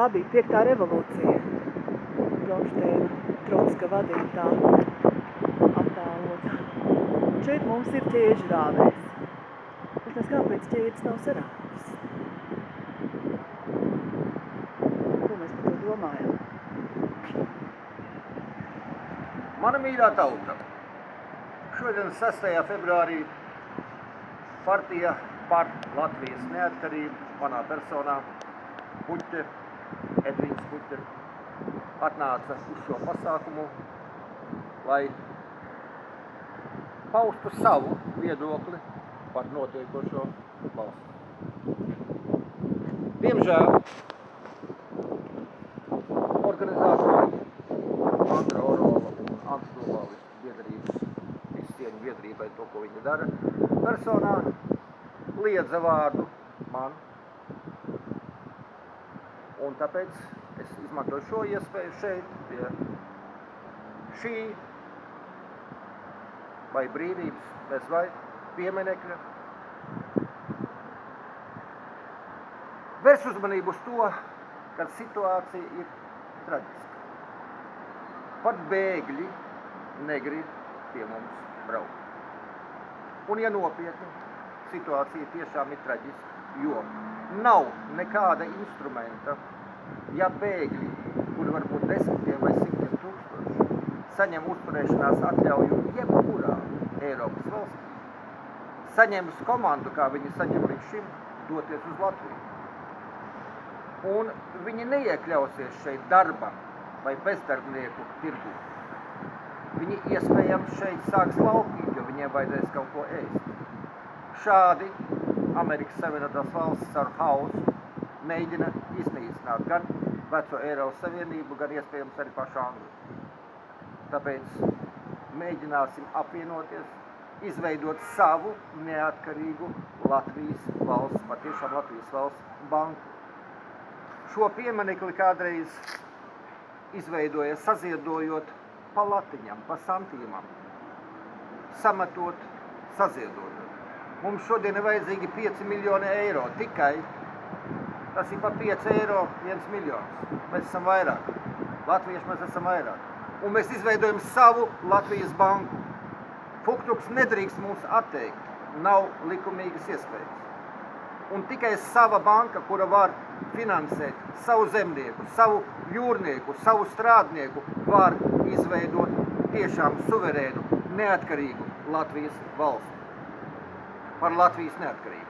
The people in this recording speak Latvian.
Tā bija piektā revolūcija. Bronšteina Trotska vadītā attēlota. Šeit mums ir ķēžu rāvējs. Es nezinu, kāpēc ķēdes nav sarāvis. Ko mēs par to domājam? Mana mīļā tauta. Šodien 6. februārī partija par Latvijas neatkarību manā personā Puķe, Edvīns Puķe, atnāca uz šo pasākumu, lai paustu savu viedokli par notiekošo valsts. Diemžēl organizātori Andra Orola un Novalis biedrības, visu cieņu biedrībai to, ko viņi dara, personā liedza vārdu man. Un tāpēc es izmantoju šo iespēju šeit pie šī vai brīvības bez vai pieminekļa. Vērs uzmanību uz to, ka situācija ir traģiska. Pat bēgļi negrib pie mums braukt. Un ja nopietni, situācija tiešām ir traģiska, jo nav nekāda instrumenta, ja bēgļi, kuri var būt desmitiem vai simtiem tūkstoši, saņem uzturēšanās atļauju jebkurā Eiropas valstī, saņems komandu, kā viņi saņem līdz šim, doties uz Latviju. Un viņi neiekļausies šeit darba vai bezdarbnieku tirgu. Viņi iespējams šeit sāks laupīt, jo viņiem vajadzēs kaut ko ēst. Šādi Amerikas Savienotās valstis ar hausu mēģina iznīcināt gan veco Eiropas Savienību, gan iespējams arī pašu Angliju. Tāpēc mēģināsim apvienoties, izveidot savu neatkarīgu Latvijas valsts, patiešām Latvijas valsts banku. Šo pieminekli kādreiz izveidoja saziedojot pa latiņam, pa santīmam, sametot, saziedojot. Mums šodien ir vajadzīgi 5 miljoni eiro tikai. Tas ir pa 5 eiro 1 miljons. Mēs esam vairāk. Latvieši mēs esam vairāk. Un mēs izveidojam savu Latvijas banku. Fuktuks nedrīkst mums atteikt. Nav likumīgas iespējas. Un tikai sava banka, kura var finansēt savu zemnieku, savu jūrnieku, savu strādnieku, var izveidot tiešām suverēnu, neatkarīgu Latvijas valsti par Latvijas neatkarību.